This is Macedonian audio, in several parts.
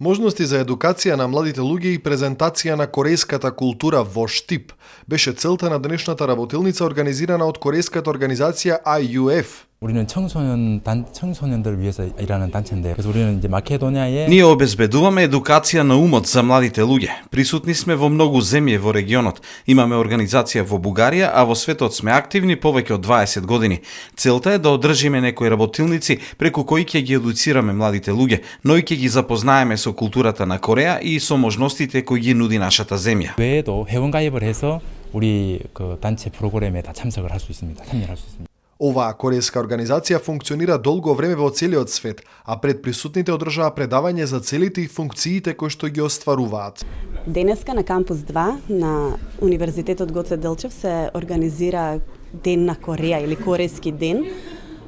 Можности за едукација на младите луѓе и презентација на корејската култура во Штип беше целта на денешната работилница организирана од корејската организација IUF. 우리는 청소년 단 청소년들 위해서 일하는 단체인데 그래서 우리는 이제 마케도니아에 Ние обезбедуваме едукација на умот за младите луѓе. Присутни сме во многу земји во регионот. Имаме организација во Бугарија, а во светот сме активни повеќе од 20 години. Целта е да одржиме некои работилници преку кои ќе ги едуцираме младите луѓе, но и ќе ги запознаеме со културата на Кореја и со можностите кои ги нуди нашата земја. 외에도 회원 가입을 해서 우리 그 단체 프로그램에 다 참석을 할 수 있습니다. 참여할 수 있습니다. Оваа корејска организација функционира долго време во целиот свет, а пред присутните одржаа предавање за целите и функциите кои што ги остваруваат. Денеска на кампус 2 на Универзитетот Гоце Делчев се организира Ден на Кореја или Корејски ден,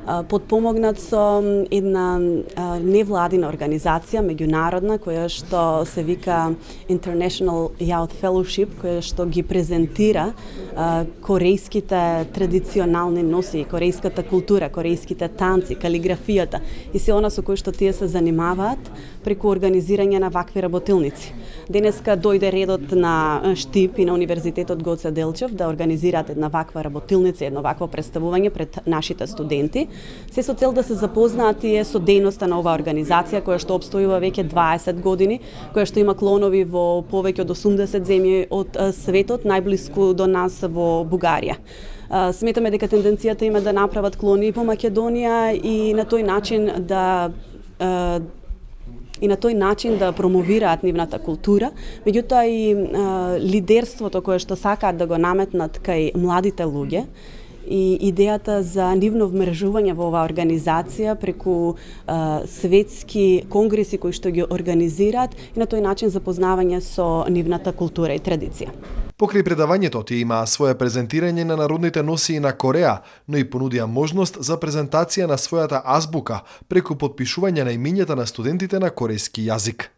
подпомогнат со една невладина организација, меѓународна, која што се вика International Youth Fellowship, која што ги презентира корејските традиционални носи, корејската култура, корејските танци, калиграфијата и се она со кои што тие се занимаваат преку организирање на вакви работилници. Денеска дојде редот на Штип и на Универзитетот Гоце Делчев да организираат една ваква работилница, едно вакво представување пред нашите студенти, се со цел да се запознаат тие со дејноста на оваа организација која што обстојува веќе 20 години, која што има клонови во повеќе од 80 земји од светот, најблиску до нас во Бугарија. Сметаме дека тенденцијата има да направат клони и во Македонија и на тој начин да и на тој начин да промовираат нивната култура, меѓутоа и а, лидерството кое што сакаат да го наметнат кај младите луѓе и идејата за нивно вмрежување во оваа организација преку а, светски конгреси кои што ги организираат и на тој начин запознавање со нивната култура и традиција. Покрај предавањето тие имаа свое презентирање на народните носии на Кореа, но и понудија можност за презентација на својата азбука преку подпишување на имињата на студентите на корејски јазик.